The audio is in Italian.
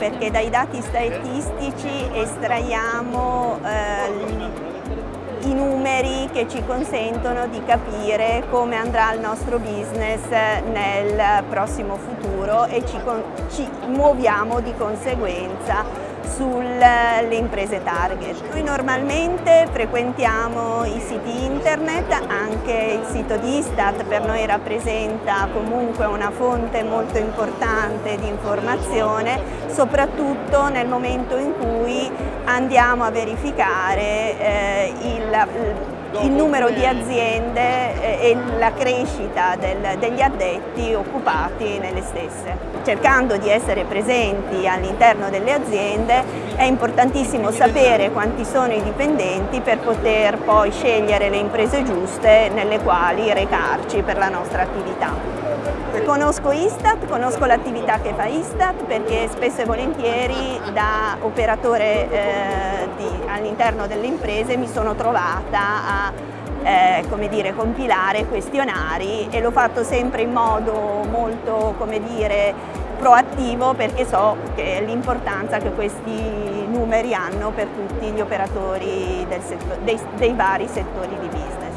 perché dai dati statistici estraiamo eh, che ci consentono di capire come andrà il nostro business nel prossimo futuro e ci, ci muoviamo di conseguenza sulle imprese target. Noi normalmente frequentiamo i siti internet, anche il sito di Istat per noi rappresenta comunque una fonte molto importante di informazione, soprattutto nel momento in cui andiamo a verificare eh, il, il numero di aziende e la crescita del, degli addetti occupati nelle stesse. Cercando di essere presenti all'interno delle aziende è importantissimo sapere quanti sono i dipendenti per poter poi scegliere le imprese giuste nelle quali recarci per la nostra attività. Conosco Istat, conosco l'attività che fa Istat perché spesso e volentieri da operatore eh, all'interno delle imprese mi sono trovata a eh, come dire, compilare questionari e l'ho fatto sempre in modo molto come dire, proattivo perché so l'importanza che questi numeri hanno per tutti gli operatori dei, dei vari settori di business.